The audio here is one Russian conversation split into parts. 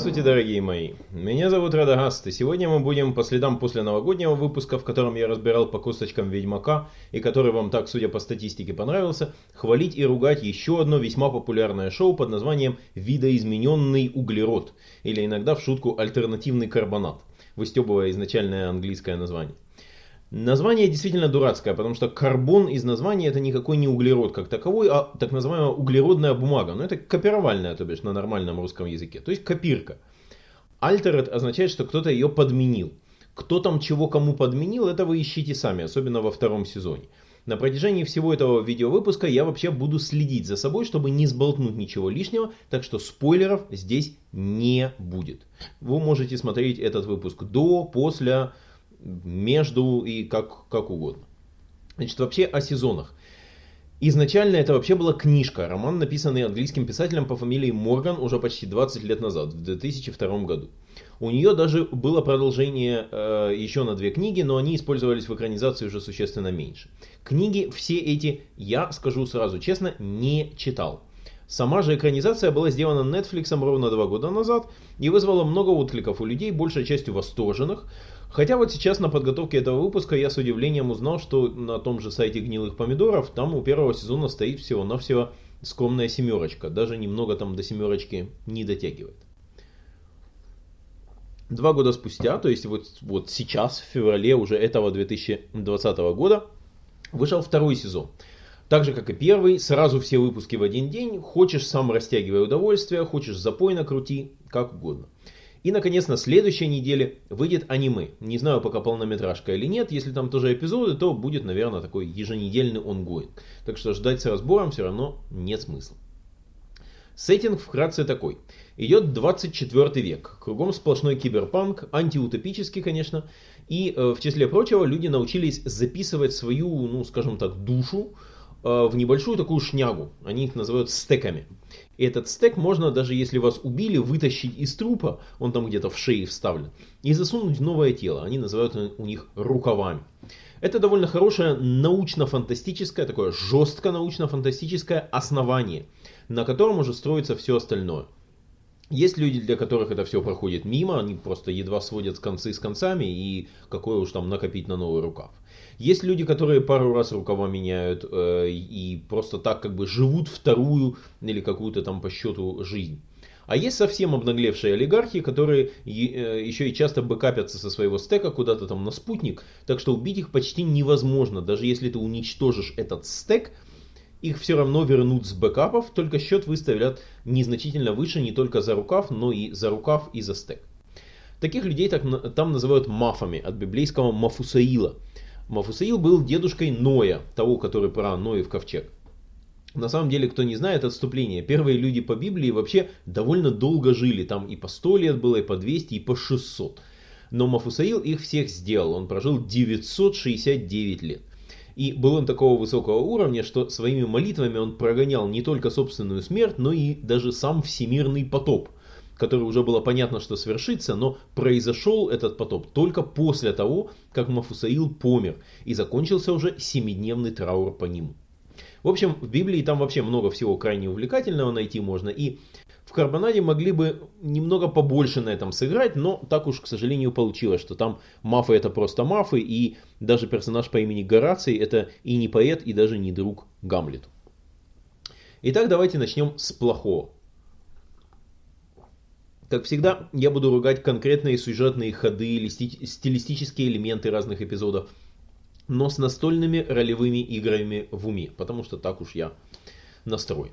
Здравствуйте, дорогие мои! Меня зовут Радагаст, и сегодня мы будем по следам после новогоднего выпуска, в котором я разбирал по косточкам Ведьмака, и который вам так, судя по статистике, понравился, хвалить и ругать еще одно весьма популярное шоу под названием «Видоизмененный углерод», или иногда в шутку «Альтернативный карбонат», выстебывая изначальное английское название. Название действительно дурацкое, потому что карбон из названия это никакой не углерод как таковой, а так называемая углеродная бумага. Но это копировальная, то бишь на нормальном русском языке. То есть копирка. Altered означает, что кто-то ее подменил. Кто там чего кому подменил, это вы ищите сами, особенно во втором сезоне. На протяжении всего этого видеовыпуска я вообще буду следить за собой, чтобы не сболтнуть ничего лишнего, так что спойлеров здесь не будет. Вы можете смотреть этот выпуск до, после, между и как, как угодно. Значит, вообще о сезонах. Изначально это вообще была книжка, роман, написанный английским писателем по фамилии Морган уже почти 20 лет назад, в 2002 году. У нее даже было продолжение э, еще на две книги, но они использовались в экранизации уже существенно меньше. Книги все эти, я скажу сразу честно, не читал. Сама же экранизация была сделана Netflix ровно два года назад и вызвала много откликов у людей, большей частью восторженных. Хотя вот сейчас на подготовке этого выпуска я с удивлением узнал, что на том же сайте гнилых помидоров там у первого сезона стоит всего-навсего скромная семерочка. Даже немного там до семерочки не дотягивает. Два года спустя, то есть вот, вот сейчас, в феврале уже этого 2020 года, вышел второй сезон. Так же, как и первый, сразу все выпуски в один день. Хочешь сам растягивай удовольствие, хочешь запой накрути, как угодно. И, наконец, на следующей неделе выйдет аниме. Не знаю, пока полнометражка или нет. Если там тоже эпизоды, то будет, наверное, такой еженедельный онгоинг. Так что ждать с разбором все равно нет смысла. Сеттинг вкратце такой. Идет 24 век. Кругом сплошной киберпанк, антиутопический, конечно. И, э, в числе прочего, люди научились записывать свою, ну, скажем так, душу в небольшую такую шнягу. Они их называют стеками. И этот стек можно, даже если вас убили, вытащить из трупа, он там где-то в шее вставлен, и засунуть в новое тело. Они называют у них рукавами. Это довольно хорошее научно-фантастическое, такое жестко научно-фантастическое основание, на котором уже строится все остальное. Есть люди, для которых это все проходит мимо, они просто едва сводят концы с концами, и какое уж там накопить на новый рукав. Есть люди, которые пару раз рукава меняют э, и просто так как бы живут вторую или какую-то там по счету жизнь. А есть совсем обнаглевшие олигархи, которые э, еще и часто бэкапятся со своего стека куда-то там на спутник, так что убить их почти невозможно. Даже если ты уничтожишь этот стек, их все равно вернут с бэкапов, только счет выставят незначительно выше не только за рукав, но и за рукав и за стек. Таких людей так, там называют мафами, от библейского мафусаила – Мафусаил был дедушкой Ноя, того, который про Ноев ковчег. На самом деле, кто не знает, отступление. Первые люди по Библии вообще довольно долго жили. Там и по 100 лет было, и по 200, и по 600. Но Мафусаил их всех сделал. Он прожил 969 лет. И был он такого высокого уровня, что своими молитвами он прогонял не только собственную смерть, но и даже сам всемирный потоп – который уже было понятно, что свершится, но произошел этот потоп только после того, как Мафусаил помер, и закончился уже семидневный траур по нему. В общем, в Библии там вообще много всего крайне увлекательного найти можно, и в Карбонаде могли бы немного побольше на этом сыграть, но так уж, к сожалению, получилось, что там мафы это просто мафы, и даже персонаж по имени Гораций это и не поэт, и даже не друг Гамлету. Итак, давайте начнем с плохого. Как всегда, я буду ругать конкретные сюжетные ходы или стилистические элементы разных эпизодов, но с настольными ролевыми играми в уме, потому что так уж я настроен.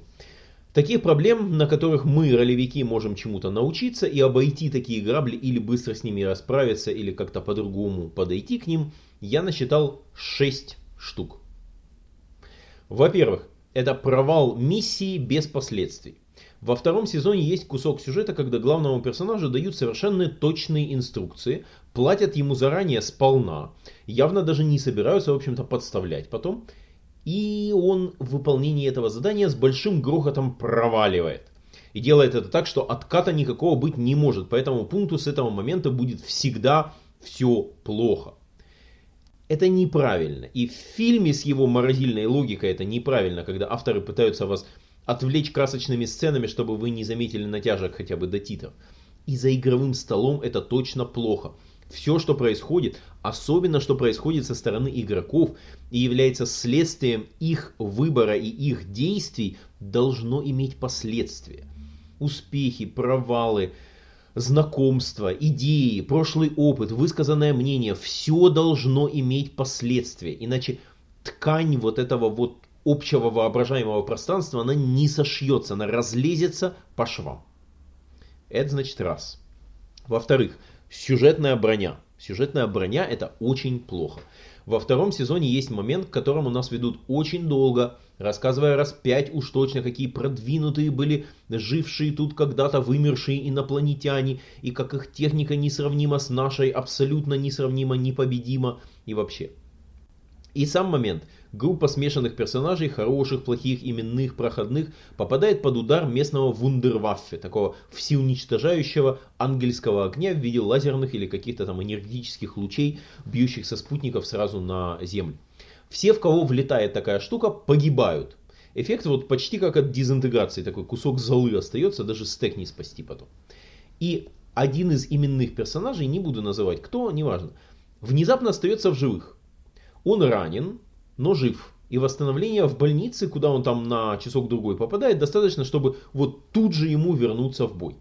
Таких проблем, на которых мы, ролевики, можем чему-то научиться и обойти такие грабли или быстро с ними расправиться или как-то по-другому подойти к ним, я насчитал 6 штук. Во-первых, это провал миссии без последствий. Во втором сезоне есть кусок сюжета, когда главному персонажу дают совершенно точные инструкции, платят ему заранее сполна, явно даже не собираются, в общем-то, подставлять потом, и он в выполнении этого задания с большим грохотом проваливает. И делает это так, что отката никакого быть не может, по этому пункту с этого момента будет всегда все плохо. Это неправильно. И в фильме с его морозильной логикой это неправильно, когда авторы пытаются вас отвлечь красочными сценами, чтобы вы не заметили натяжек хотя бы до титров. И за игровым столом это точно плохо. Все, что происходит, особенно что происходит со стороны игроков и является следствием их выбора и их действий, должно иметь последствия. Успехи, провалы, знакомства, идеи, прошлый опыт, высказанное мнение, все должно иметь последствия. Иначе ткань вот этого вот общего воображаемого пространства, она не сошьется, она разлезется по швам. Это значит раз. Во-вторых, сюжетная броня. Сюжетная броня это очень плохо. Во втором сезоне есть момент, к которому нас ведут очень долго, рассказывая раз пять уж точно, какие продвинутые были жившие тут когда-то вымершие инопланетяне, и как их техника несравнима с нашей, абсолютно несравнима, непобедима и вообще. И сам момент. Группа смешанных персонажей, хороших, плохих, именных, проходных, попадает под удар местного вундерваффе, такого всеуничтожающего ангельского огня в виде лазерных или каких-то там энергетических лучей, бьющих со спутников сразу на Землю. Все, в кого влетает такая штука, погибают. Эффект вот почти как от дезинтеграции, такой кусок золы остается, даже стек не спасти потом. И один из именных персонажей, не буду называть кто, неважно, внезапно остается в живых. Он ранен, но жив. И восстановление в больнице, куда он там на часок-другой попадает, достаточно, чтобы вот тут же ему вернуться в бой.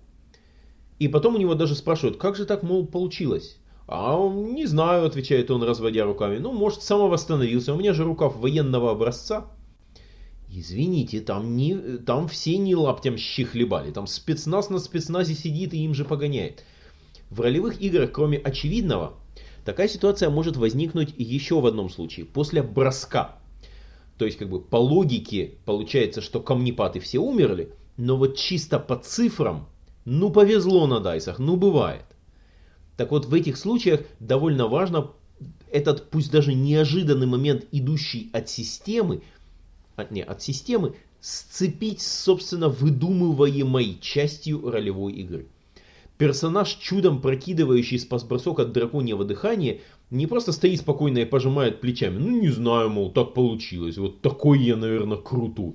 И потом у него даже спрашивают, как же так, мол, получилось? А он, не знаю, отвечает он, разводя руками. Ну, может, самовосстановился. У меня же рукав военного образца. Извините, там, не, там все не лаптям щи хлебали. Там спецназ на спецназе сидит и им же погоняет. В ролевых играх, кроме очевидного, Такая ситуация может возникнуть еще в одном случае, после броска. То есть, как бы по логике получается, что камнепады все умерли, но вот чисто по цифрам, ну повезло на дайсах, ну бывает. Так вот, в этих случаях довольно важно этот, пусть даже неожиданный момент, идущий от системы, от, не, от системы, сцепить собственно, выдумываемой частью ролевой игры. Персонаж, чудом прокидывающий спас-бросок от драконьего дыхания, не просто стоит спокойно и пожимает плечами. Ну не знаю, мол, так получилось. Вот такой я, наверное, крутой.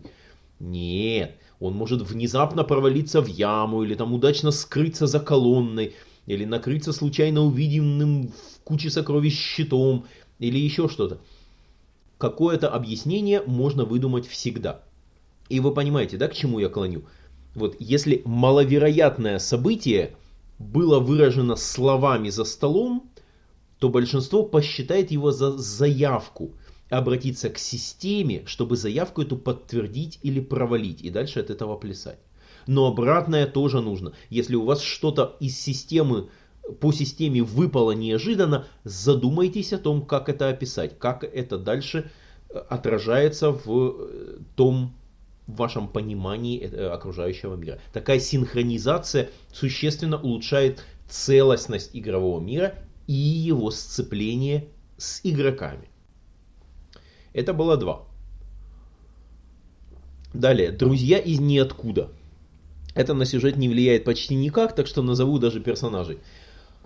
Нет, он может внезапно провалиться в яму, или там удачно скрыться за колонной, или накрыться случайно увиденным в куче сокровищ щитом, или еще что-то. Какое-то объяснение можно выдумать всегда. И вы понимаете, да, к чему я клоню? Вот если маловероятное событие было выражено словами за столом, то большинство посчитает его за заявку, обратиться к системе, чтобы заявку эту подтвердить или провалить, и дальше от этого плясать. Но обратное тоже нужно. Если у вас что-то из системы, по системе выпало неожиданно, задумайтесь о том, как это описать, как это дальше э, отражается в э, том в вашем понимании э, окружающего мира. Такая синхронизация существенно улучшает целостность игрового мира и его сцепление с игроками. Это было два. Далее, друзья из ниоткуда. Это на сюжет не влияет почти никак, так что назову даже персонажей.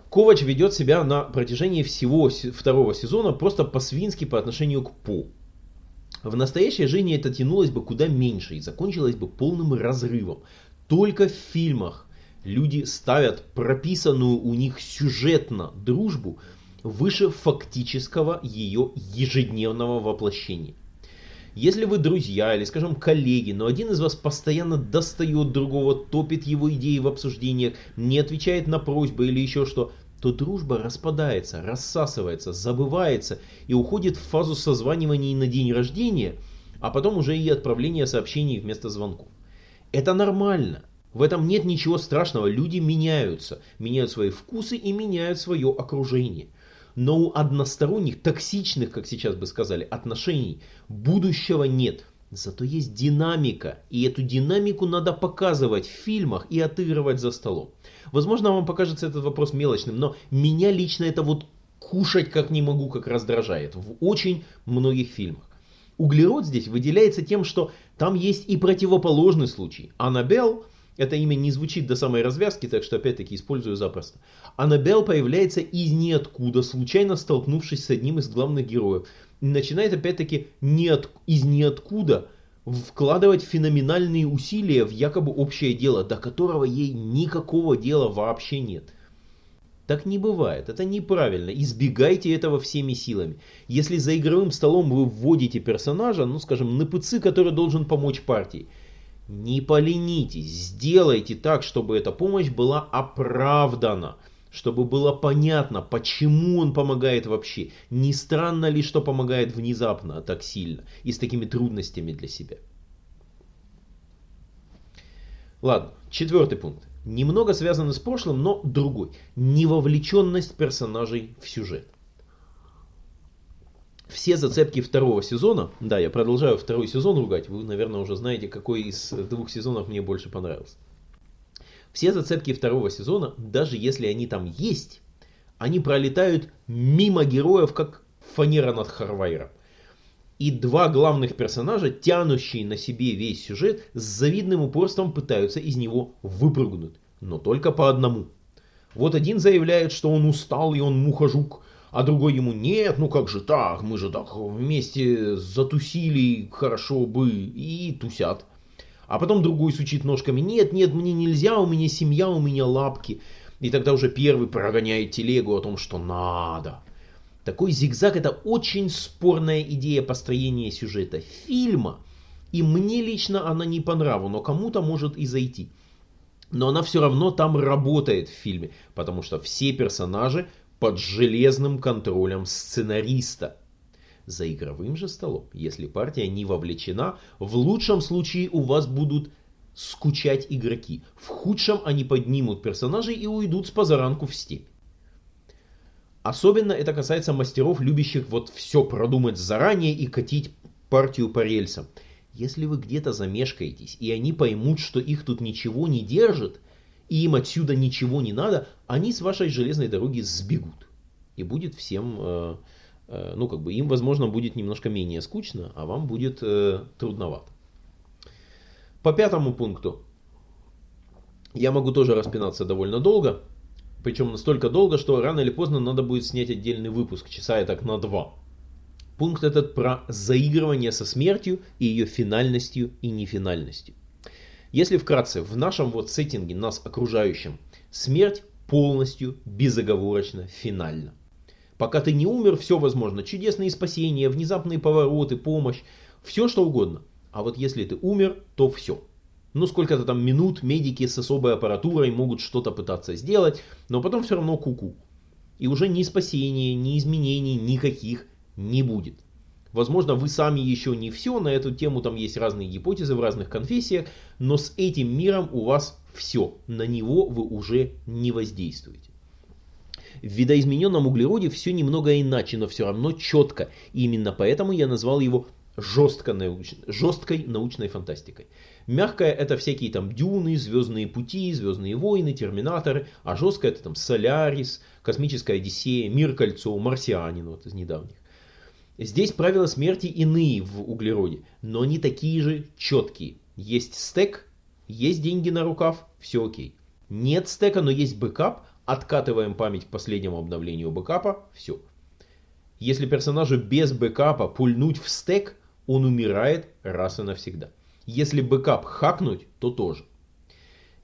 Ковач ведет себя на протяжении всего второго сезона просто по-свински по отношению к По. В настоящей жизни это тянулось бы куда меньше и закончилось бы полным разрывом. Только в фильмах люди ставят прописанную у них сюжетно дружбу выше фактического ее ежедневного воплощения. Если вы друзья или, скажем, коллеги, но один из вас постоянно достает другого, топит его идеи в обсуждениях, не отвечает на просьбы или еще что, то дружба распадается, рассасывается, забывается и уходит в фазу созваниваний на день рождения, а потом уже и отправления сообщений вместо звонков. Это нормально. В этом нет ничего страшного. Люди меняются, меняют свои вкусы и меняют свое окружение. Но у односторонних, токсичных, как сейчас бы сказали, отношений будущего нет. Зато есть динамика, и эту динамику надо показывать в фильмах и отыгрывать за столом. Возможно, вам покажется этот вопрос мелочным, но меня лично это вот кушать как не могу, как раздражает в очень многих фильмах. Углерод здесь выделяется тем, что там есть и противоположный случай. Аннабелл, это имя не звучит до самой развязки, так что опять-таки использую запросто. Аннабелл появляется из ниоткуда, случайно столкнувшись с одним из главных героев. Начинает опять-таки не от, из ниоткуда вкладывать феноменальные усилия в якобы общее дело, до которого ей никакого дела вообще нет. Так не бывает, это неправильно, избегайте этого всеми силами. Если за игровым столом вы вводите персонажа, ну скажем, на ПЦ, который должен помочь партии, не поленитесь, сделайте так, чтобы эта помощь была оправдана, чтобы было понятно, почему он помогает вообще. Не странно ли, что помогает внезапно так сильно и с такими трудностями для себя. Ладно, четвертый пункт немного связаны с прошлым, но другой. Невовлеченность персонажей в сюжет. Все зацепки второго сезона, да, я продолжаю второй сезон ругать, вы, наверное, уже знаете, какой из двух сезонов мне больше понравился. Все зацепки второго сезона, даже если они там есть, они пролетают мимо героев, как фанера над Харвайром и два главных персонажа, тянущие на себе весь сюжет, с завидным упорством пытаются из него выпрыгнуть, но только по одному. Вот один заявляет, что он устал и он мухожук, а другой ему нет, ну как же так, мы же так вместе затусили, хорошо бы, и тусят. А потом другой сучит ножками, нет, нет, мне нельзя, у меня семья, у меня лапки. И тогда уже первый прогоняет телегу о том, что надо. Такой зигзаг это очень спорная идея построения сюжета фильма. И мне лично она не по нраву, но кому-то может и зайти. Но она все равно там работает в фильме, потому что все персонажи под железным контролем сценариста. За игровым же столом, если партия не вовлечена, в лучшем случае у вас будут скучать игроки. В худшем они поднимут персонажей и уйдут с позаранку в степь. Особенно это касается мастеров, любящих вот все продумать заранее и катить партию по рельсам. Если вы где-то замешкаетесь, и они поймут, что их тут ничего не держит, и им отсюда ничего не надо, они с вашей железной дороги сбегут. И будет всем, э, ну как бы, им, возможно, будет немножко менее скучно, а вам будет э, трудновато. По пятому пункту я могу тоже распинаться довольно долго. Причем настолько долго, что рано или поздно надо будет снять отдельный выпуск, часа я так на два. Пункт этот про заигрывание со смертью и ее финальностью и нефинальностью. Если вкратце, в нашем вот сеттинге, нас окружающем, смерть полностью, безоговорочно, финальна. Пока ты не умер, все возможно. Чудесные спасения, внезапные повороты, помощь, все что угодно. А вот если ты умер, то все ну сколько-то там минут медики с особой аппаратурой могут что-то пытаться сделать, но потом все равно куку. -ку. И уже ни спасения, ни изменений никаких не будет. Возможно, вы сами еще не все, на эту тему там есть разные гипотезы в разных конфессиях, но с этим миром у вас все, на него вы уже не воздействуете. В видоизмененном углероде все немного иначе, но все равно четко. И именно поэтому я назвал его жестко науч... жесткой научной фантастикой. Мягкая это всякие там Дюны, Звездные пути, Звездные войны, Терминаторы, а жесткая это там Солярис, Космическая Одиссея, Мир Кольцо, Марсианин вот из недавних. Здесь правила смерти иные в углероде, но они такие же четкие. Есть стек, есть деньги на рукав, все окей. Нет стека, но есть бэкап, откатываем память к последнему обновлению бэкапа, все. Если персонажу без бэкапа пульнуть в стек, он умирает раз и навсегда. Если бэкап хакнуть, то тоже.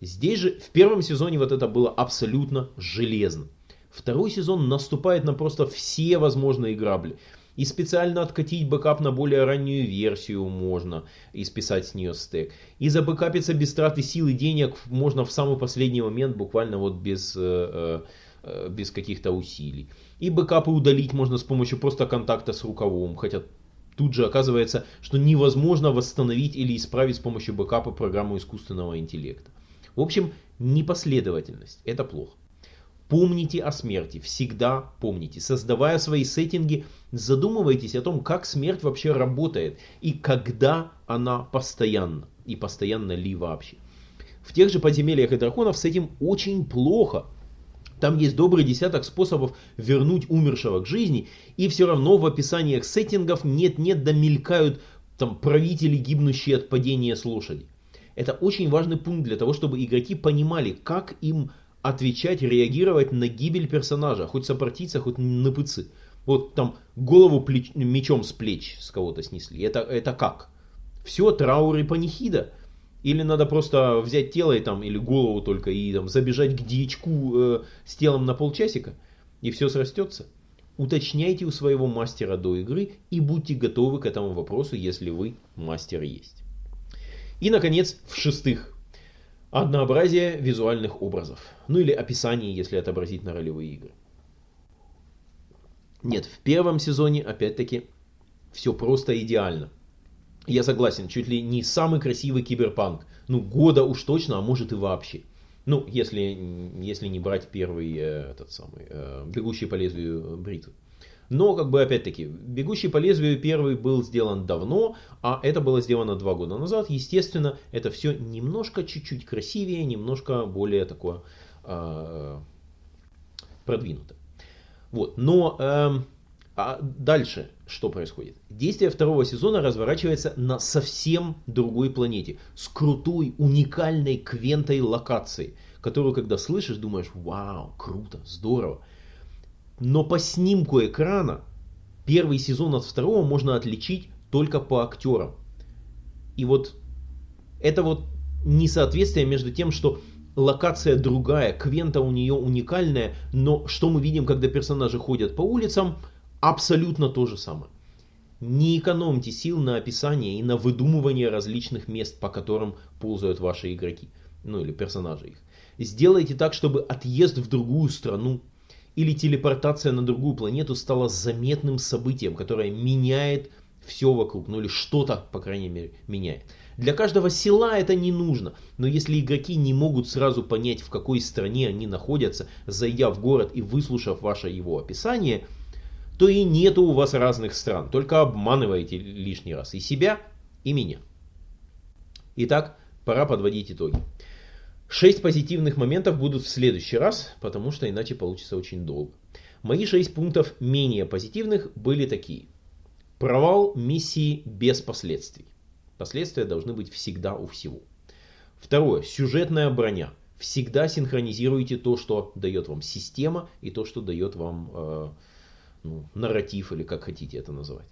Здесь же в первом сезоне вот это было абсолютно железно. Второй сезон наступает на просто все возможные грабли. И специально откатить бэкап на более раннюю версию можно, и списать с нее стек. И забэкапиться без траты сил и денег можно в самый последний момент, буквально вот без, э, э, без каких-то усилий. И бэкапы удалить можно с помощью просто контакта с рукавом, хотя тут же оказывается, что невозможно восстановить или исправить с помощью бэкапа программу искусственного интеллекта. В общем, непоследовательность – это плохо. Помните о смерти, всегда помните. Создавая свои сеттинги, задумывайтесь о том, как смерть вообще работает и когда она постоянна. И постоянно ли вообще. В тех же подземельях и драконов с этим очень плохо. Там есть добрый десяток способов вернуть умершего к жизни, и все равно в описаниях сеттингов нет-нет да там правители, гибнущие от падения с лошади. Это очень важный пункт для того, чтобы игроки понимали, как им отвечать, реагировать на гибель персонажа, хоть сопротивиться, хоть на пыцы. Вот там голову плеч, мечом с плеч с кого-то снесли. Это, это как? Все, траур и панихида. Или надо просто взять тело и там, или голову только и там забежать к дьячку э, с телом на полчасика, и все срастется. Уточняйте у своего мастера до игры и будьте готовы к этому вопросу, если вы мастер есть. И, наконец, в-шестых, однообразие визуальных образов. Ну или описание, если отобразить на ролевые игры. Нет, в первом сезоне, опять-таки, все просто идеально. Я согласен, чуть ли не самый красивый киберпанк. Ну, года уж точно, а может и вообще. Ну, если, если не брать первый, э, этот самый, э, бегущий по лезвию бритвы. Но, как бы, опять-таки, «Бегущий по лезвию» первый был сделан давно, а это было сделано два года назад. Естественно, это все немножко чуть-чуть красивее, немножко более такое э, продвинуто. Вот, но э, а дальше что происходит? Действие второго сезона разворачивается на совсем другой планете, с крутой, уникальной квентой локацией, которую, когда слышишь, думаешь, вау, круто, здорово. Но по снимку экрана первый сезон от второго можно отличить только по актерам. И вот это вот несоответствие между тем, что локация другая, Квента у нее уникальная, но что мы видим, когда персонажи ходят по улицам, абсолютно то же самое. Не экономьте сил на описание и на выдумывание различных мест, по которым ползают ваши игроки, ну или персонажи их. Сделайте так, чтобы отъезд в другую страну или телепортация на другую планету стала заметным событием, которое меняет все вокруг, ну или что-то, по крайней мере, меняет. Для каждого села это не нужно, но если игроки не могут сразу понять, в какой стране они находятся, зайдя в город и выслушав ваше его описание, то и нету у вас разных стран, только обманываете лишний раз и себя, и меня. Итак, пора подводить итоги. Шесть позитивных моментов будут в следующий раз, потому что иначе получится очень долго. Мои шесть пунктов менее позитивных были такие. Провал миссии без последствий. Последствия должны быть всегда у всего. Второе. Сюжетная броня. Всегда синхронизируйте то, что дает вам система, и то, что дает вам э, ну, нарратив, или как хотите это называть.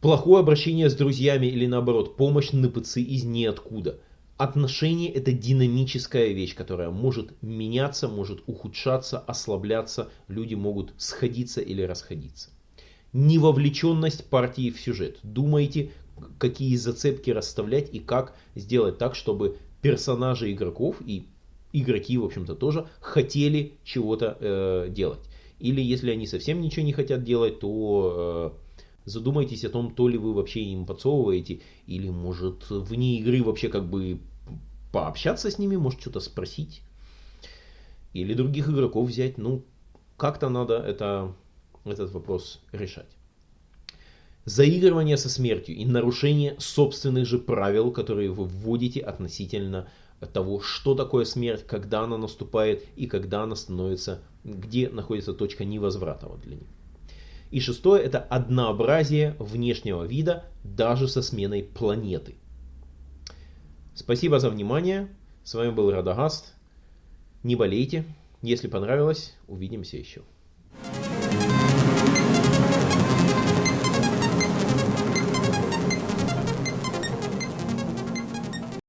Плохое обращение с друзьями или наоборот, помощь на ПЦ из ниоткуда. Отношения это динамическая вещь, которая может меняться, может ухудшаться, ослабляться, люди могут сходиться или расходиться. Невовлеченность партии в сюжет. Думайте, какие зацепки расставлять и как сделать так, чтобы персонажи игроков и игроки, в общем-то, тоже хотели чего-то э, делать. Или если они совсем ничего не хотят делать, то э, задумайтесь о том, то ли вы вообще им подсовываете, или может вне игры вообще как бы пообщаться с ними, может что-то спросить. Или других игроков взять. Ну, как-то надо это, этот вопрос решать. Заигрывание со смертью и нарушение собственных же правил, которые вы вводите относительно того, что такое смерть, когда она наступает и когда она становится, где находится точка невозврата вот для них. И шестое это однообразие внешнего вида даже со сменой планеты. Спасибо за внимание. С вами был Радагаст. Не болейте. Если понравилось, увидимся еще.